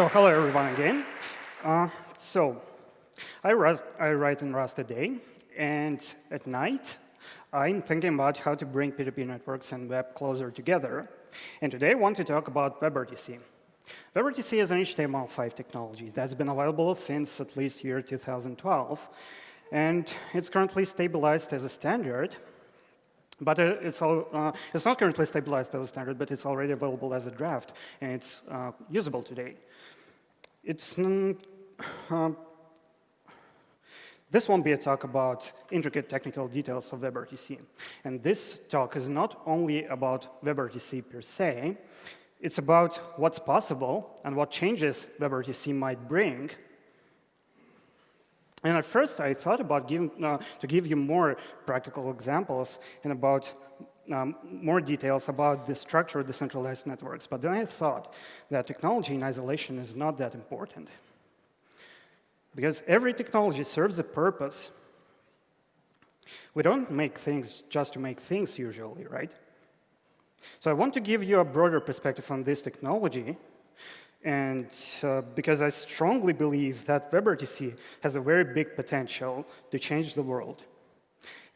So hello, everyone, again. Uh, so I, I write in Rust a day, and at night, I'm thinking about how to bring P2P networks and web closer together. And today, I want to talk about WebRTC. WebRTC is an HTML5 technology that's been available since at least year 2012. And it's currently stabilized as a standard. But it's, all, uh, it's not currently stabilized as a standard, but it's already available as a draft, and it's uh, usable today. It's, mm, uh, this won't be a talk about intricate technical details of WebRTC. And this talk is not only about WebRTC per se, it's about what's possible and what changes WebRTC might bring. And at first, I thought about giving, uh, to give you more practical examples and about um, more details about the structure of decentralized networks. But then I thought that technology in isolation is not that important. Because every technology serves a purpose. We don't make things just to make things usually, right? So I want to give you a broader perspective on this technology, and uh, because I strongly believe that WebRTC has a very big potential to change the world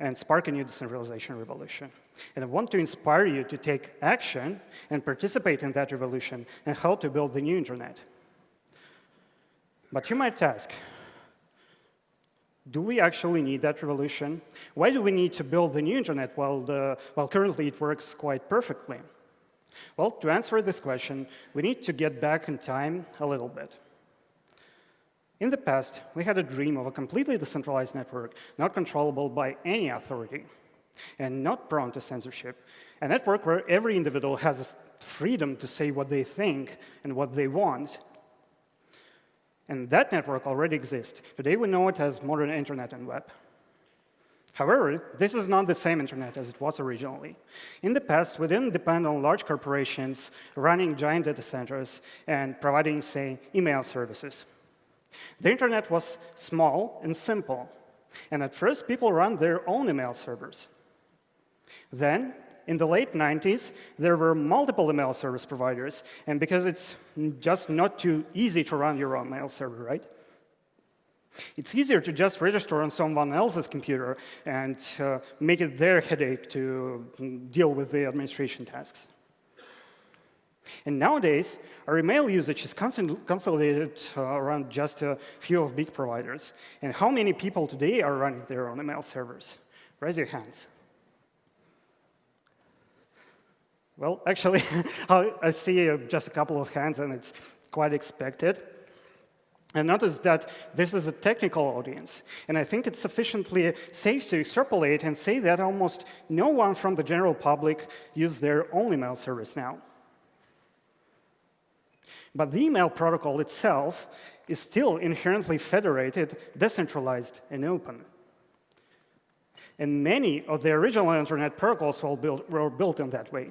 and spark a new decentralization revolution. And I want to inspire you to take action and participate in that revolution and help to build the new internet. But you might ask, do we actually need that revolution? Why do we need to build the new internet while, the, while currently it works quite perfectly? Well, to answer this question, we need to get back in time a little bit. In the past, we had a dream of a completely decentralized network, not controllable by any authority, and not prone to censorship. A network where every individual has freedom to say what they think and what they want. And that network already exists. Today, we know it as modern internet and web. However, this is not the same internet as it was originally. In the past, we didn't depend on large corporations running giant data centers and providing, say, email services. The internet was small and simple. And at first, people ran their own email servers. Then, in the late 90s, there were multiple email service providers. And because it's just not too easy to run your own mail server, right? It's easier to just register on someone else's computer and uh, make it their headache to deal with the administration tasks. And nowadays, our email usage is consolidated uh, around just a few of big providers. And how many people today are running their own email servers? Raise your hands. Well, actually, I see uh, just a couple of hands, and it's quite expected. And notice that this is a technical audience. And I think it's sufficiently safe to extrapolate and say that almost no one from the general public uses their own email service now. But the email protocol itself is still inherently federated, decentralized, and open. And many of the original internet protocols were built, were built in that way.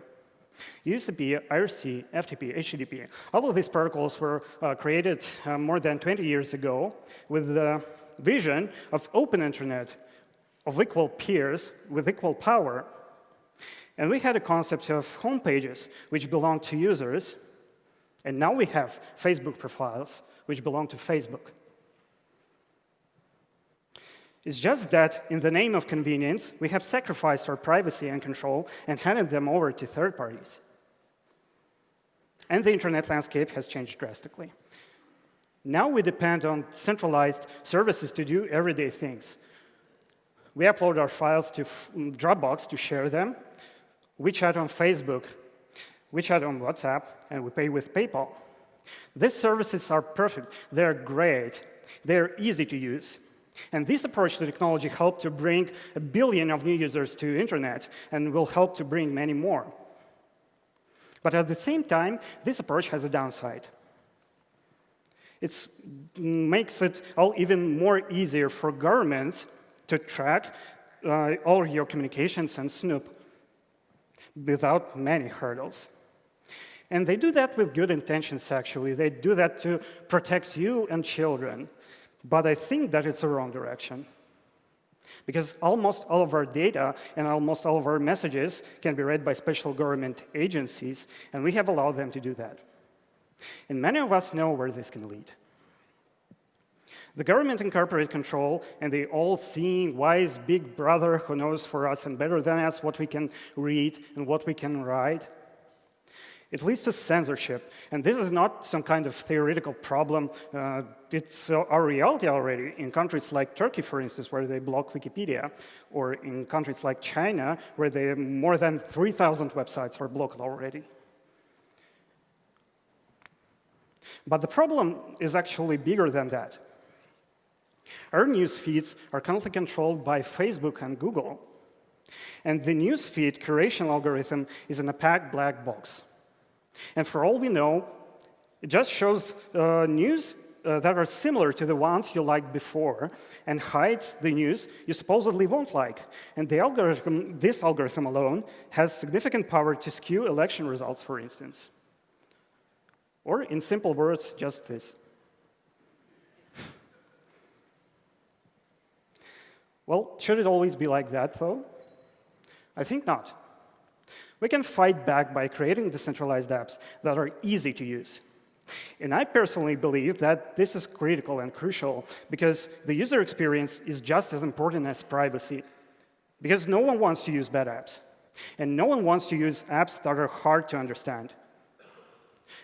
UCP, IRC, FTP, HTTP, all of these protocols were uh, created uh, more than 20 years ago with the vision of open internet of equal peers with equal power. And we had a concept of home pages, which belong to users. And now we have Facebook profiles, which belong to Facebook. It's just that in the name of convenience, we have sacrificed our privacy and control and handed them over to third parties. And the internet landscape has changed drastically. Now we depend on centralized services to do everyday things. We upload our files to mm, Dropbox to share them, we chat on Facebook, we chat on WhatsApp, and we pay with PayPal. These services are perfect. They're great. They're easy to use. And this approach to technology helped to bring a billion of new users to internet and will help to bring many more. But at the same time, this approach has a downside. It makes it all even more easier for governments to track uh, all your communications and snoop without many hurdles. And they do that with good intentions, actually. They do that to protect you and children. But I think that it's the wrong direction. Because almost all of our data and almost all of our messages can be read by special government agencies, and we have allowed them to do that. And many of us know where this can lead. The government and corporate control and the all-seeing, wise big brother who knows for us and better than us what we can read and what we can write. It leads to censorship. And this is not some kind of theoretical problem. Uh, it's uh, our reality already in countries like Turkey, for instance, where they block Wikipedia, or in countries like China, where they, more than 3,000 websites are blocked already. But the problem is actually bigger than that. Our news feeds are currently controlled by Facebook and Google. And the news feed curation algorithm is an opaque black box. And for all we know, it just shows uh, news uh, that are similar to the ones you liked before and hides the news you supposedly won't like. And the algorithm, this algorithm alone has significant power to skew election results, for instance. Or in simple words, just this. well, should it always be like that, though? I think not. We can fight back by creating decentralized apps that are easy to use. And I personally believe that this is critical and crucial because the user experience is just as important as privacy. Because no one wants to use bad apps. And no one wants to use apps that are hard to understand.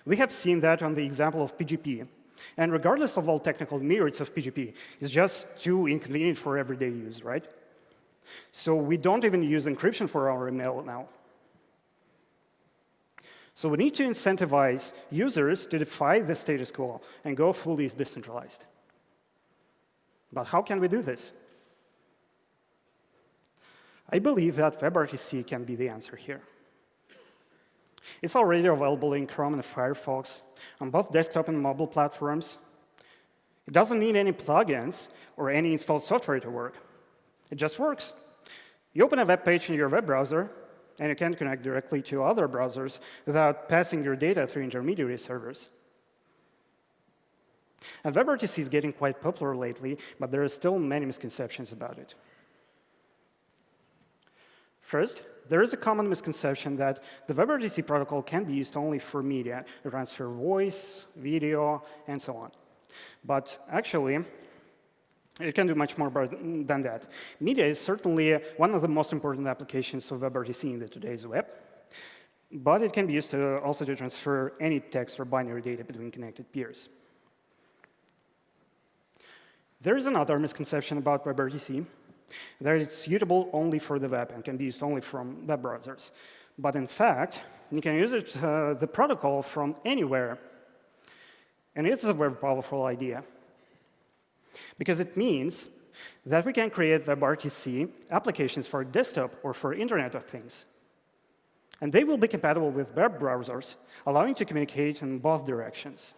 We have seen that on the example of PGP. And regardless of all technical merits of PGP, it's just too inconvenient for everyday use, right? So we don't even use encryption for our email now. So we need to incentivize users to defy the status quo and go fully decentralized. But how can we do this? I believe that WebRTC can be the answer here. It's already available in Chrome and Firefox on both desktop and mobile platforms. It doesn't need any plugins or any installed software to work. It just works. You open a web page in your web browser, and you can connect directly to other browsers without passing your data through intermediary servers. And WebRTC is getting quite popular lately, but there are still many misconceptions about it. First, there is a common misconception that the WebRTC protocol can be used only for media, to transfer voice, video, and so on. But actually, it can do much more than that. Media is certainly one of the most important applications of WebRTC in the today's web. But it can be used to also to transfer any text or binary data between connected peers. There is another misconception about WebRTC, that it's suitable only for the web and can be used only from web browsers. But in fact, you can use it, uh, the protocol from anywhere. And it's a very powerful idea. Because it means that we can create WebRTC applications for desktop or for Internet of Things. And they will be compatible with web browsers, allowing to communicate in both directions.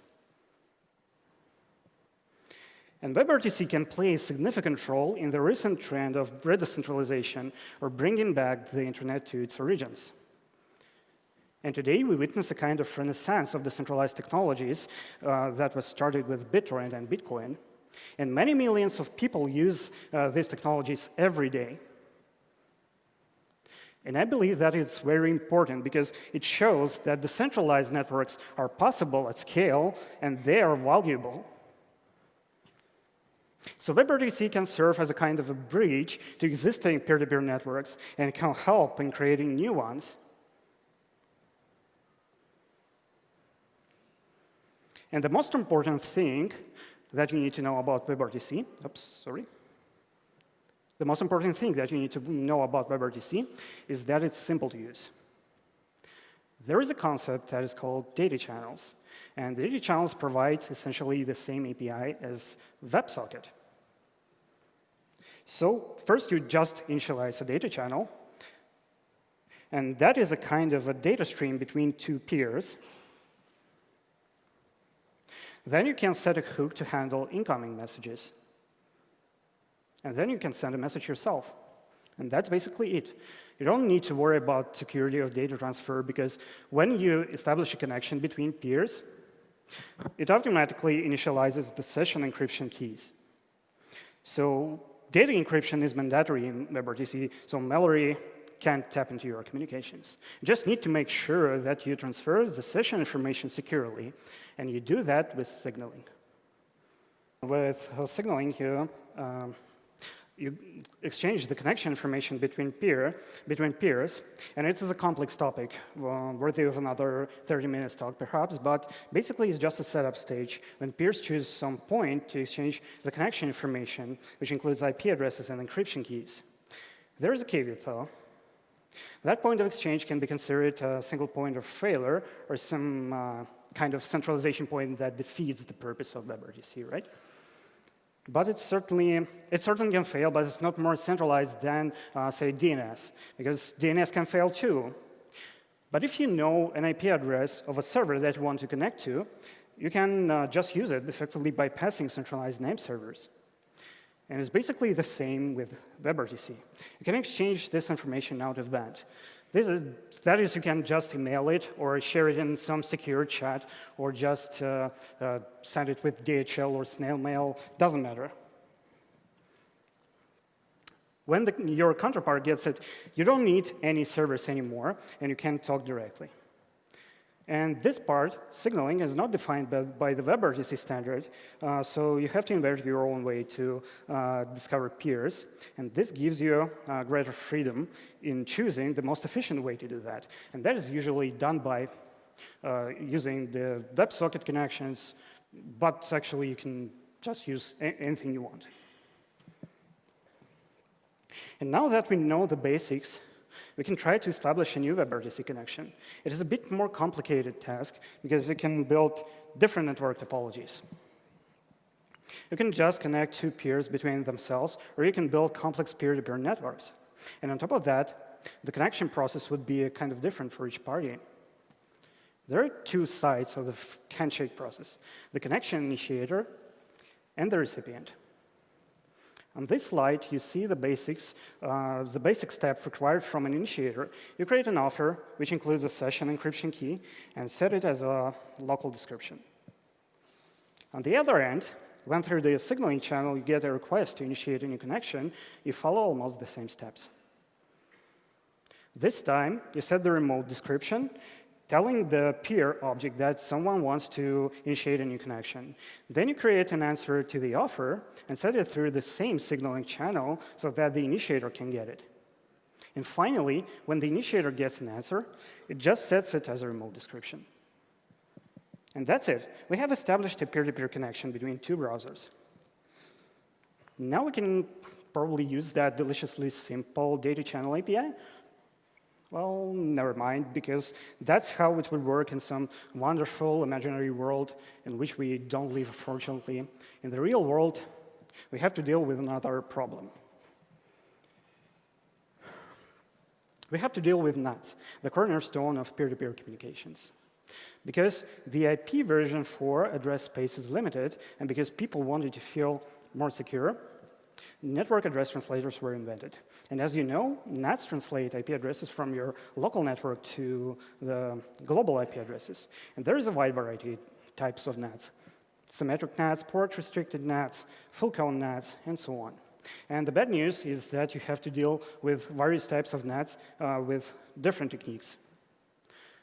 And WebRTC can play a significant role in the recent trend of redecentralization, or bringing back the internet to its origins. And today, we witness a kind of renaissance of decentralized technologies uh, that was started with BitTorrent and Bitcoin. And many millions of people use uh, these technologies every day. And I believe that it's very important because it shows that decentralized networks are possible at scale and they are valuable. So WebRTC can serve as a kind of a bridge to existing peer-to-peer -peer networks and can help in creating new ones. And the most important thing that you need to know about WebRTC, oops, sorry. The most important thing that you need to know about WebRTC is that it's simple to use. There is a concept that is called data channels. And data channels provide essentially the same API as WebSocket. So first, you just initialize a data channel. And that is a kind of a data stream between two peers. Then you can set a hook to handle incoming messages. And then you can send a message yourself. And that's basically it. You don't need to worry about security of data transfer because when you establish a connection between peers, it automatically initializes the session encryption keys. So data encryption is mandatory in WebRTC. So Mallory can't tap into your communications. You just need to make sure that you transfer the session information securely, and you do that with signaling. With signaling, here, um, you exchange the connection information between peer between peers, and it is a complex topic, uh, worthy of another 30 minutes talk perhaps, but basically it's just a setup stage when peers choose some point to exchange the connection information, which includes IP addresses and encryption keys. There is a caveat though. That point of exchange can be considered a single point of failure or some uh, kind of centralization point that defeats the purpose of WebRTC, right? But it's certainly, it certainly can fail, but it's not more centralized than, uh, say, DNS, because DNS can fail too. But if you know an IP address of a server that you want to connect to, you can uh, just use it effectively bypassing centralized name servers. And it's basically the same with WebRTC. You can exchange this information out of band. This is, that is, you can just email it or share it in some secure chat or just uh, uh, send it with DHL or snail mail, doesn't matter. When the, your counterpart gets it, you don't need any servers anymore, and you can talk directly. And this part, signaling, is not defined by, by the WebRTC standard, uh, so you have to invent your own way to uh, discover peers. And this gives you uh, greater freedom in choosing the most efficient way to do that. And that is usually done by uh, using the WebSocket connections, but actually you can just use anything you want. And now that we know the basics, we can try to establish a new WebRTC connection. It is a bit more complicated task because you can build different network topologies. You can just connect two peers between themselves, or you can build complex peer-to-peer -peer networks. And on top of that, the connection process would be kind of different for each party. There are two sides of the handshake process, the connection initiator and the recipient. On this slide, you see the basics, uh, the basic step required from an initiator. You create an offer, which includes a session encryption key, and set it as a local description. On the other end, when through the signaling channel you get a request to initiate a new connection, you follow almost the same steps. This time, you set the remote description, telling the peer object that someone wants to initiate a new connection. Then you create an answer to the offer and send it through the same signaling channel so that the initiator can get it. And finally, when the initiator gets an answer, it just sets it as a remote description. And that's it. We have established a peer-to-peer -peer connection between two browsers. Now we can probably use that deliciously simple data channel API well, never mind, because that's how it would work in some wonderful imaginary world in which we don't live, unfortunately. In the real world, we have to deal with another problem. We have to deal with NATs, the cornerstone of peer-to-peer -peer communications. Because the IP version 4 address space is limited, and because people wanted to feel more secure, network address translators were invented. And as you know, NATs translate IP addresses from your local network to the global IP addresses. And there is a wide variety of types of NATs. Symmetric NATs, port-restricted NATs, full-cone NATs, and so on. And the bad news is that you have to deal with various types of NATs uh, with different techniques.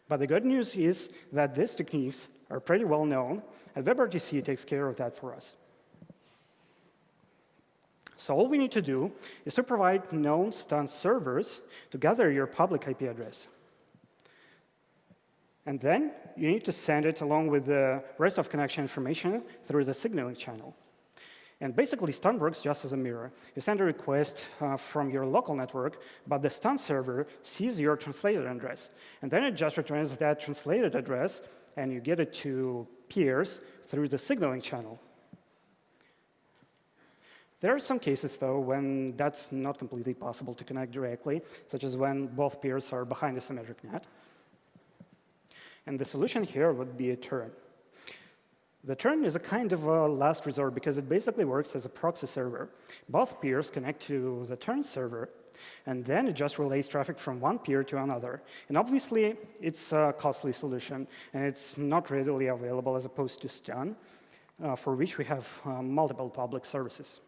But the good news is that these techniques are pretty well known, and WebRTC takes care of that for us. So all we need to do is to provide known stun servers to gather your public IP address. And then you need to send it along with the rest of connection information through the signaling channel. And basically, stun works just as a mirror. You send a request uh, from your local network, but the stun server sees your translated address. And then it just returns that translated address, and you get it to peers through the signaling channel. There are some cases, though, when that's not completely possible to connect directly, such as when both peers are behind a symmetric NAT. And the solution here would be a turn. The turn is a kind of a last resort because it basically works as a proxy server. Both peers connect to the turn server, and then it just relays traffic from one peer to another. And obviously, it's a costly solution, and it's not readily available as opposed to stun, uh, for which we have uh, multiple public services.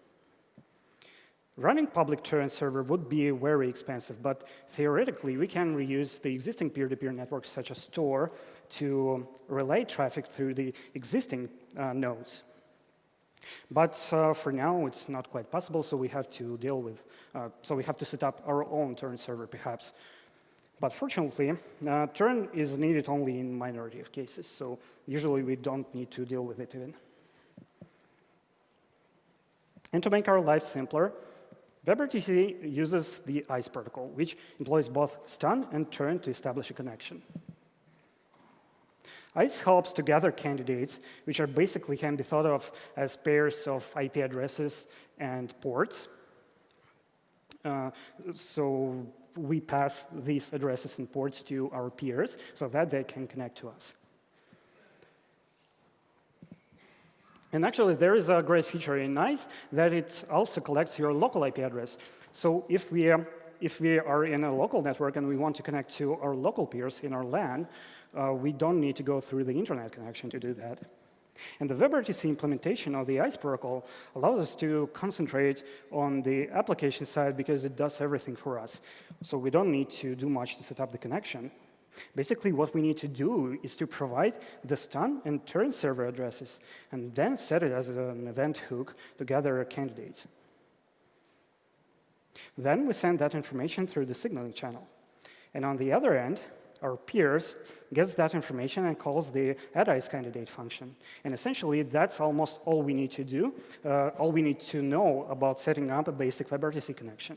Running public turn server would be very expensive, but theoretically, we can reuse the existing peer-to-peer -peer networks, such as Tor, to relay traffic through the existing uh, nodes. But uh, for now, it's not quite possible, so we have to deal with, uh, so we have to set up our own turn server, perhaps. But fortunately, uh, turn is needed only in minority of cases, so usually we don't need to deal with it even. And to make our life simpler, WebRTC uses the ICE protocol, which employs both stun and turn to establish a connection. ICE helps to gather candidates, which are basically can be thought of as pairs of IP addresses and ports. Uh, so we pass these addresses and ports to our peers so that they can connect to us. And actually, there is a great feature in ICE that it also collects your local IP address. So if we, um, if we are in a local network and we want to connect to our local peers in our LAN, uh, we don't need to go through the internet connection to do that. And the WebRTC implementation of the ICE protocol allows us to concentrate on the application side because it does everything for us. So we don't need to do much to set up the connection. Basically, what we need to do is to provide the stun and turn server addresses, and then set it as an event hook to gather candidates. Then we send that information through the signaling channel. And on the other end, our peers gets that information and calls the add-ice candidate function. And essentially, that's almost all we need to do, uh, all we need to know about setting up a basic WebRTC connection.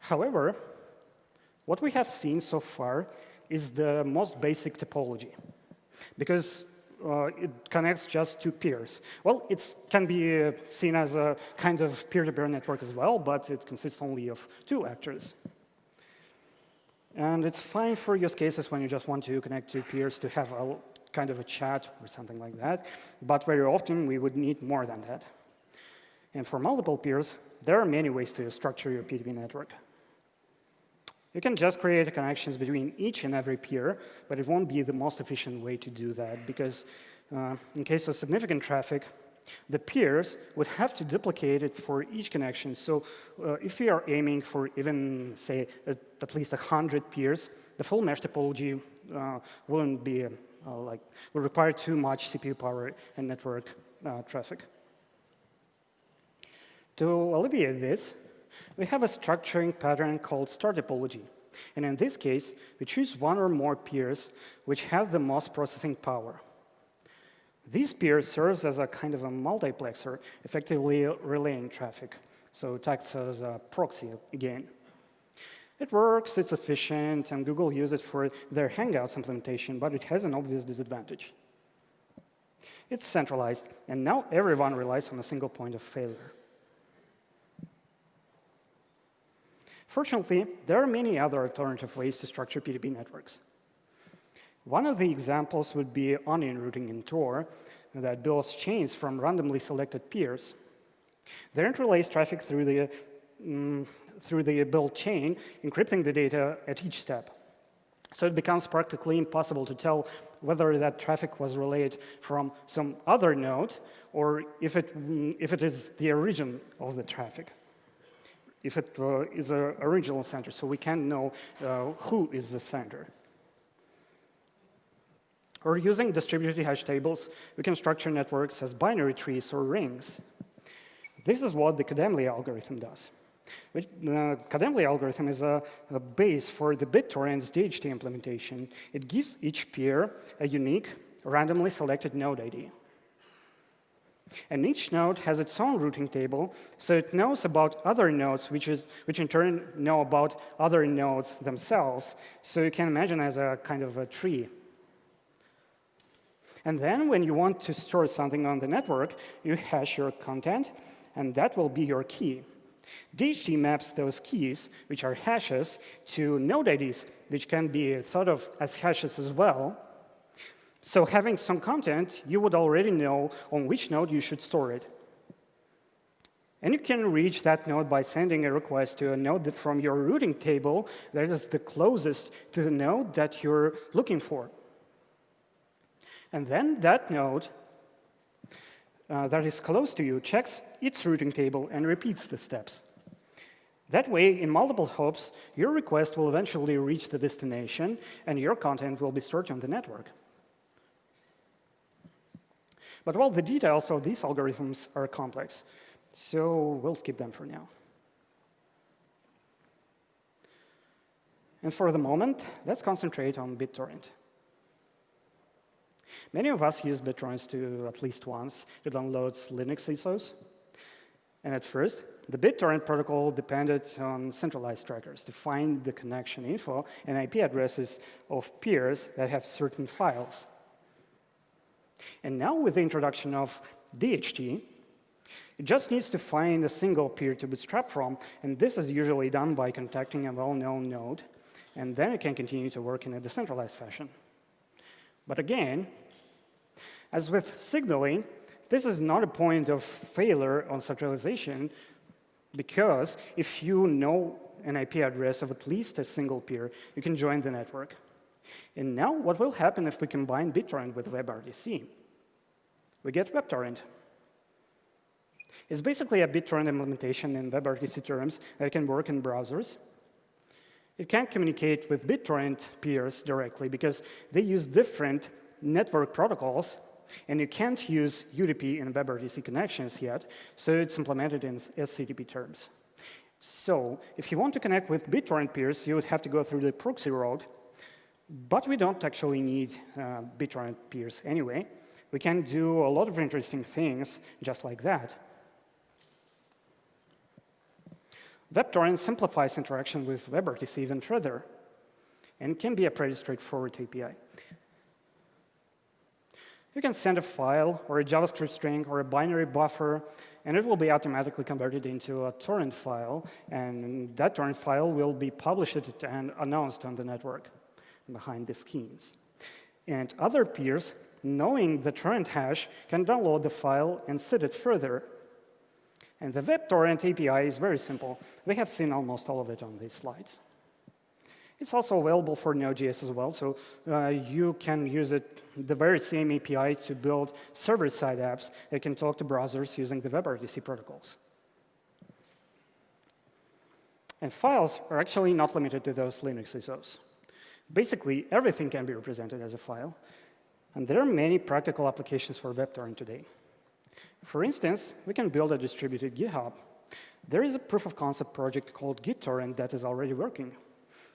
However, what we have seen so far is the most basic topology, because uh, it connects just two peers. Well, it can be uh, seen as a kind of peer-to-peer -peer network as well, but it consists only of two actors. And it's fine for use cases when you just want to connect two peers to have a kind of a chat or something like that. But very often, we would need more than that. And for multiple peers, there are many ways to structure your P2P network. You can just create connections between each and every peer, but it won't be the most efficient way to do that because uh, in case of significant traffic, the peers would have to duplicate it for each connection. So uh, if we are aiming for even, say, at, least 100 peers, the full mesh topology uh, wouldn't be, uh, like, would require too much CPU power and network uh, traffic. To alleviate this, we have a structuring pattern called star topology. And in this case, we choose one or more peers which have the most processing power. This peer serves as a kind of a multiplexer, effectively relaying traffic. So it acts as a proxy again. It works, it's efficient, and Google uses it for their Hangouts implementation, but it has an obvious disadvantage. It's centralized, and now everyone relies on a single point of failure. Fortunately, there are many other alternative ways to structure P2P networks. One of the examples would be onion routing in Tor that builds chains from randomly selected peers. They interlace traffic through the, um, through the build chain, encrypting the data at each step. So it becomes practically impossible to tell whether that traffic was relayed from some other node or if it, if it is the origin of the traffic, if it uh, is an original sender, so we can know uh, who is the sender. Or using distributed hash tables, we can structure networks as binary trees or rings. This is what the Kademlia algorithm does. The Kademlia algorithm is a, a, base for the BitTorrent's DHT implementation. It gives each peer a unique, randomly selected node ID. And each node has its own routing table, so it knows about other nodes, which, is, which in turn know about other nodes themselves. So you can imagine as a kind of a tree. And then when you want to store something on the network, you hash your content, and that will be your key. DHT maps those keys, which are hashes, to node IDs, which can be thought of as hashes as well. So having some content, you would already know on which node you should store it. And you can reach that node by sending a request to a node from your routing table that is the closest to the node that you're looking for. And then that node uh, that is close to you checks its routing table and repeats the steps. That way, in multiple hops, your request will eventually reach the destination, and your content will be stored on the network. But well, the details of these algorithms are complex, so we'll skip them for now. And for the moment, let's concentrate on BitTorrent. Many of us use BitTorrents to at least once to download Linux ISOs. And at first, the BitTorrent protocol depended on centralized trackers to find the connection info and IP addresses of peers that have certain files. And now with the introduction of DHT, it just needs to find a single peer to bootstrap from, and this is usually done by contacting a well-known node, and then it can continue to work in a decentralized fashion. But again, as with signaling, this is not a point of failure on centralization, because if you know an IP address of at least a single peer, you can join the network. And now what will happen if we combine BitTorrent with WebRTC? We get WebTorrent. It's basically a BitTorrent implementation in WebRTC terms that can work in browsers. It can't communicate with BitTorrent peers directly because they use different network protocols, and you can't use UDP in WebRTC connections yet, so it's implemented in SCTP terms. So if you want to connect with BitTorrent peers, you would have to go through the proxy route, but we don't actually need uh, BitTorrent peers anyway. We can do a lot of interesting things just like that. WebTorrent simplifies interaction with WebRTC even further and can be a pretty straightforward API. You can send a file or a JavaScript string or a binary buffer, and it will be automatically converted into a torrent file, and that torrent file will be published and announced on the network behind the schemes. And other peers, knowing the torrent hash, can download the file and set it further. And the WebTorrent API is very simple. We have seen almost all of it on these slides. It's also available for Node.js as well, so uh, you can use it, the very same API to build server-side apps that can talk to browsers using the WebRTC protocols. And files are actually not limited to those Linux ISOs. Basically, everything can be represented as a file. And there are many practical applications for WebTorrent today. For instance, we can build a distributed GitHub. There is a proof of concept project called GitTorrent that is already working.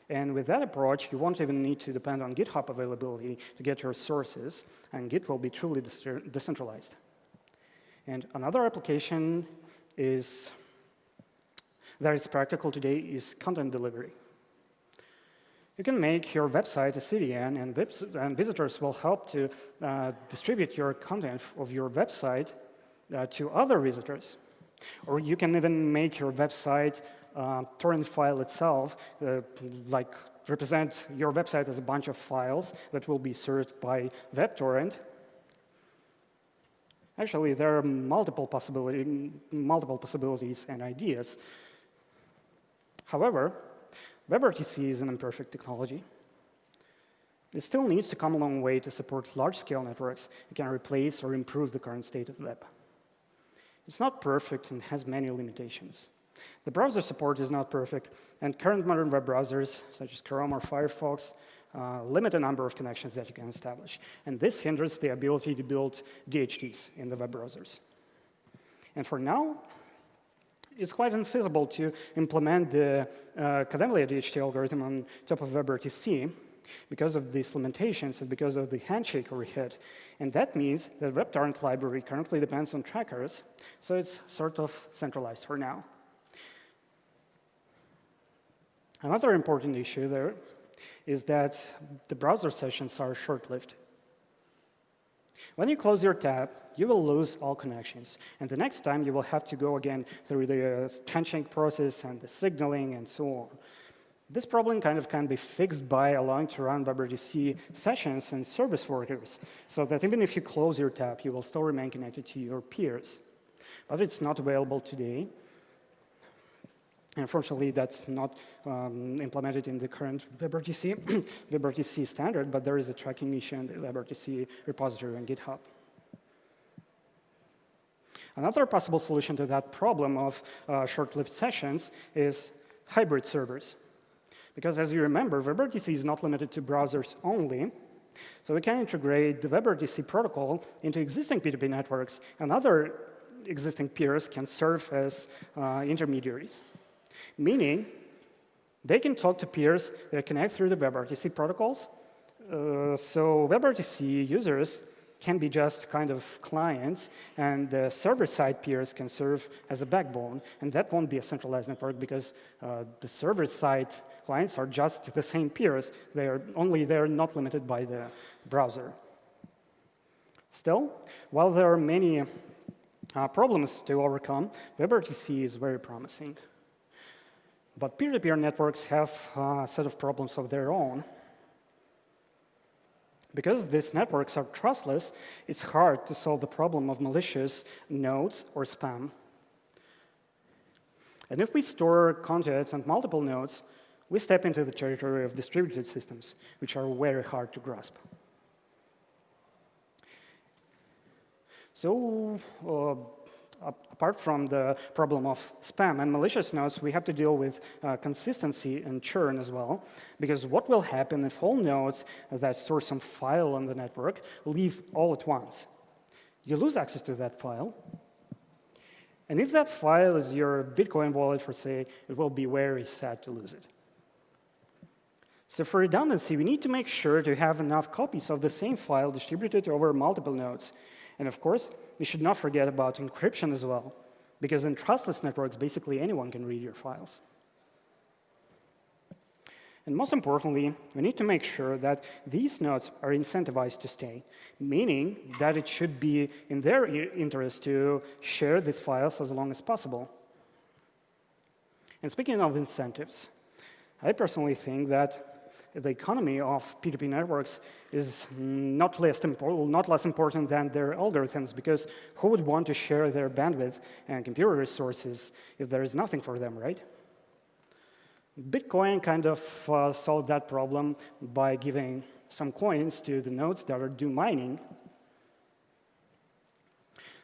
And with that approach, you won't even need to depend on GitHub availability to get your sources, and Git will be truly decentralized. And another application is that is practical today is content delivery. You can make your website a CDN, and, and visitors will help to uh, distribute your content of your website uh, to other visitors. Or you can even make your website uh, torrent file itself, uh, like represent your website as a bunch of files that will be served by WebTorrent. Actually, there are multiple, possibility, multiple possibilities and ideas. However, WebRTC is an imperfect technology. It still needs to come a long way to support large-scale networks that can replace or improve the current state of the web. It's not perfect and has many limitations. The browser support is not perfect, and current modern web browsers, such as Chrome or Firefox, uh, limit the number of connections that you can establish. And this hinders the ability to build DHTs in the web browsers. And for now, it's quite infeasible to implement the uh, Kademlia DHT algorithm on top of WebRTC because of these limitations and because of the handshake overhead. And that means that WebTorrent library currently depends on trackers, so it's sort of centralized for now. Another important issue there is that the browser sessions are short-lived. When you close your tab, you will lose all connections. And the next time, you will have to go again through the uh, process and the signaling and so on. This problem kind of can be fixed by allowing to run WebRTC sessions and service workers, so that even if you close your tab, you will still remain connected to your peers. But it's not available today. Unfortunately, that's not um, implemented in the current WebRTC, WebRTC standard, but there is a tracking issue in the WebRTC repository on GitHub. Another possible solution to that problem of uh, short-lived sessions is hybrid servers. Because as you remember, WebRTC is not limited to browsers only. So we can integrate the WebRTC protocol into existing P2P networks, and other existing peers can serve as uh, intermediaries. Meaning, they can talk to peers that connect through the WebRTC protocols. Uh, so WebRTC users can be just kind of clients, and the server-side peers can serve as a backbone. And that won't be a centralized network because uh, the server-side clients are just the same peers. They are only they're not limited by the browser. Still, while there are many uh, problems to overcome, WebRTC is very promising. But peer-to-peer -peer networks have a set of problems of their own. Because these networks are trustless, it's hard to solve the problem of malicious nodes or spam. And if we store content on multiple nodes, we step into the territory of distributed systems, which are very hard to grasp. So uh, apart from the problem of spam and malicious nodes, we have to deal with uh, consistency and churn as well. Because what will happen if all nodes that store some file on the network leave all at once? You lose access to that file. And if that file is your Bitcoin wallet, for say, it will be very sad to lose it. So for redundancy, we need to make sure to have enough copies of the same file distributed over multiple nodes. And of course, we should not forget about encryption as well, because in trustless networks, basically anyone can read your files. And most importantly, we need to make sure that these nodes are incentivized to stay, meaning that it should be in their interest to share these files as long as possible. And speaking of incentives, I personally think that the economy of P2P networks is not less, not less important than their algorithms, because who would want to share their bandwidth and computer resources if there is nothing for them, right? Bitcoin kind of uh, solved that problem by giving some coins to the nodes that are do mining.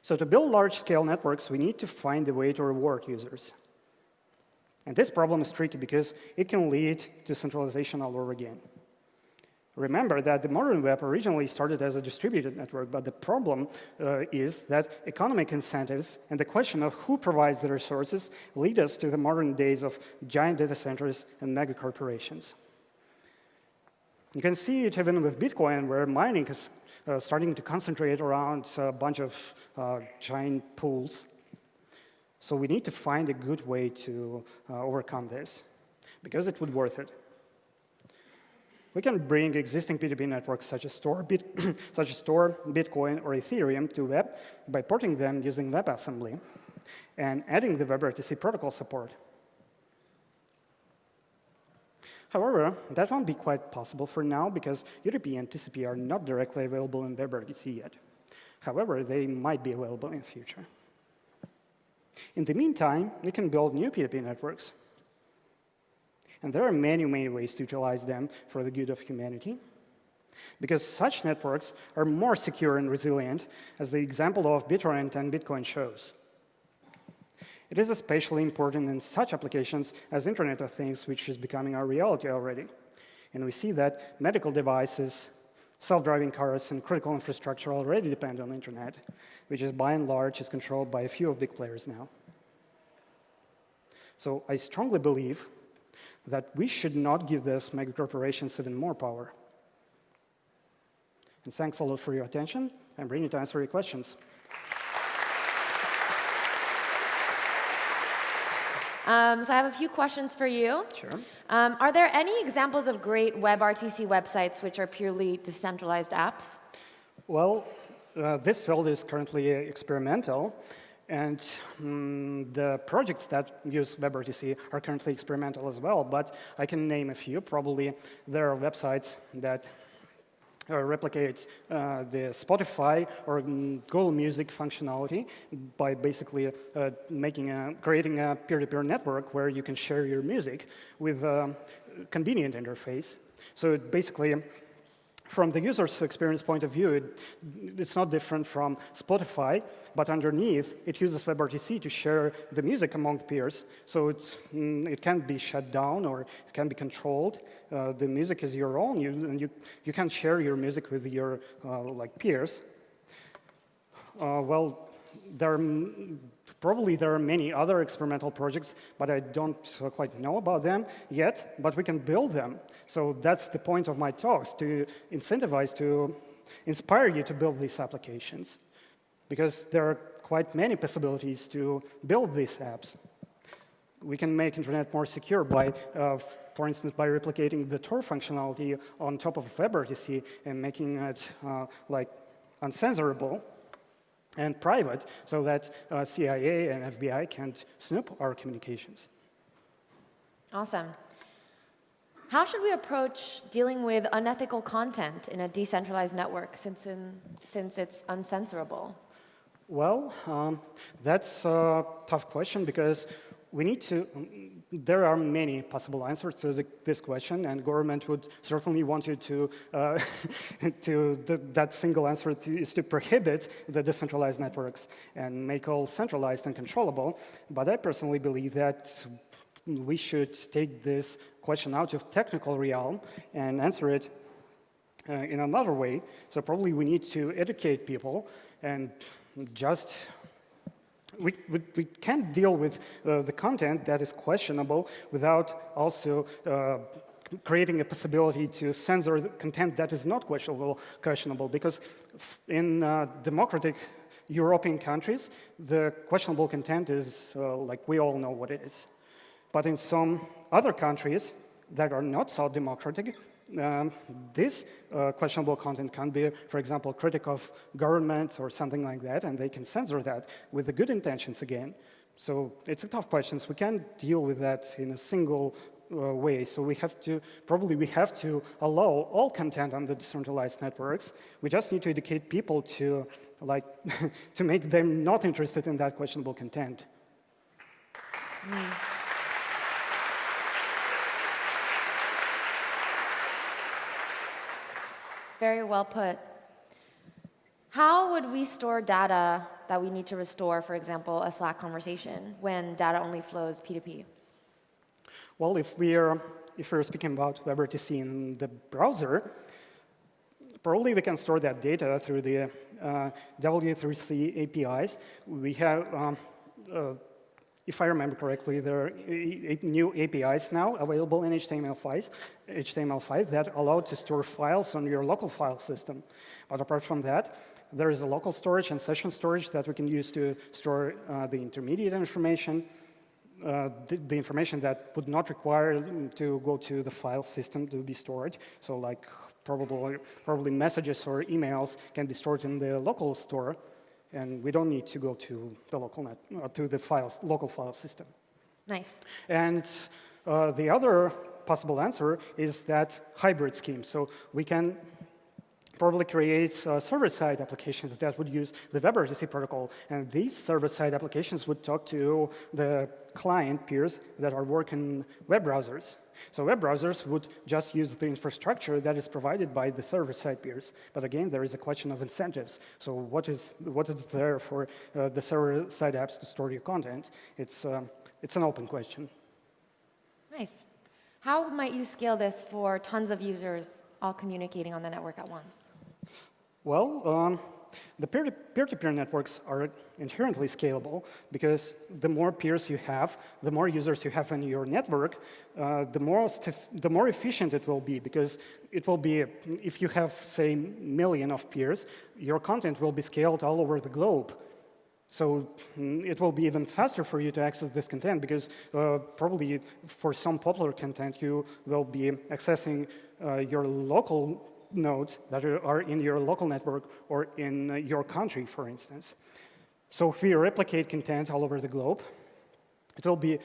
So to build large-scale networks, we need to find a way to reward users. And this problem is tricky because it can lead to centralization all over again. Remember that the modern web originally started as a distributed network, but the problem uh, is that economic incentives and the question of who provides the resources lead us to the modern days of giant data centers and mega corporations. You can see it even with Bitcoin, where mining is uh, starting to concentrate around a bunch of uh, giant pools. So we need to find a good way to uh, overcome this, because it would worth it. We can bring existing P2P networks such as Tor, Bit such as Tor, Bitcoin, or Ethereum to web by porting them using WebAssembly and adding the WebRTC protocol support. However, that won't be quite possible for now because UDP and TCP are not directly available in WebRTC yet. However, they might be available in the future. In the meantime, we can build new P2P networks. And there are many, many ways to utilize them for the good of humanity. Because such networks are more secure and resilient, as the example of BitTorrent and Bitcoin shows. It is especially important in such applications as Internet of Things, which is becoming our reality already. And we see that medical devices, self-driving cars, and critical infrastructure already depend on the internet, which is by and large is controlled by a few of big players now. So I strongly believe that we should not give those mega corporations even more power. And thanks a lot for your attention. I'm ready to answer your questions. Um, so I have a few questions for you. Sure. Um, are there any examples of great WebRTC websites which are purely decentralized apps? Well, uh, this field is currently experimental. And um, the projects that use WebRTC are currently experimental as well, but I can name a few. Probably there are websites that uh, replicate uh, the Spotify or Google Music functionality by basically uh, making a, creating a peer-to-peer -peer network where you can share your music with a convenient interface. So it basically from the user's experience point of view, it, it's not different from Spotify, but underneath, it uses WebRTC to share the music among peers. So it's, mm, it can be shut down or it can be controlled. Uh, the music is your own, you, and you, you can share your music with your uh, like peers. Uh, well, there probably there are many other experimental projects, but I don't quite know about them yet, but we can build them. So that's the point of my talks, to incentivize, to inspire you to build these applications, because there are quite many possibilities to build these apps. We can make internet more secure by, uh, for instance, by replicating the Tor functionality on top of WebRTC and making it uh, like uncensorable and private so that uh, CIA and FBI can't snoop our communications. Awesome. How should we approach dealing with unethical content in a decentralized network since, in, since it's uncensorable? Well, um, that's a tough question because we need to, there are many possible answers to the, this question, and government would certainly want you to, uh, to that single answer to, is to prohibit the decentralized networks and make all centralized and controllable. But I personally believe that we should take this question out of technical realm and answer it uh, in another way. So probably we need to educate people and just we, we, we, can't deal with uh, the content that is questionable without also uh, creating a possibility to censor the content that is not questionable, questionable because in uh, democratic European countries, the questionable content is uh, like we all know what it is. But in some other countries that are not so democratic, um, this uh, questionable content can be, for example, critic of government or something like that, and they can censor that with the good intentions again. So it's a tough question. We can't deal with that in a single uh, way. So we have to, probably we have to allow all content on the decentralized networks. We just need to educate people to, like, to make them not interested in that questionable content. Mm. Very well put. How would we store data that we need to restore, for example, a Slack conversation, when data only flows P2P? Well, if we're, if we're speaking about WebRTC in the browser, probably we can store that data through the uh, W3C APIs. We have um, uh, if I remember correctly, there are new APIs now available in HTML5, HTML5 that allow to store files on your local file system. But apart from that, there is a local storage and session storage that we can use to store uh, the intermediate information, uh, the, the, information that would not require to go to the file system to be stored. So like probably, probably messages or emails can be stored in the local store and we don't need to go to the local net, uh, to the files, local file system. Nice. And uh, the other possible answer is that hybrid scheme. So we can probably creates uh, server-side applications that would use the WebRTC protocol. And these server-side applications would talk to the client peers that are working web browsers. So web browsers would just use the infrastructure that is provided by the server-side peers. But again, there is a question of incentives. So what is, what is there for uh, the server-side apps to store your content? It's, um, it's an open question. Nice. How might you scale this for tons of users all communicating on the network at once? Well, um, the peer-to-peer networks are inherently scalable because the more peers you have, the more users you have in your network, uh, the, more the more efficient it will be because it will be, if you have, say, million of peers, your content will be scaled all over the globe. So mm, it will be even faster for you to access this content because uh, probably for some popular content, you will be accessing uh, your local nodes that are in your local network or in uh, your country, for instance. So if we replicate content all over the globe, it will be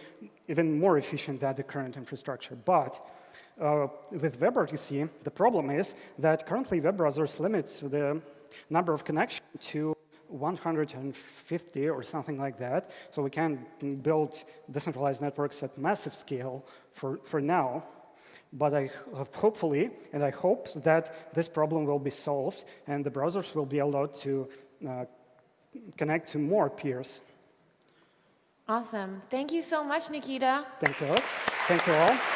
even more efficient than the current infrastructure. But uh, with WebRTC, the problem is that currently web browsers limit the number of connections to 150 or something like that. So we can build decentralized networks at massive scale for, for now. but I hopefully, and I hope that this problem will be solved and the browsers will be allowed to uh, connect to more peers. Awesome. Thank you so much, Nikita. Thank you. Thank you all.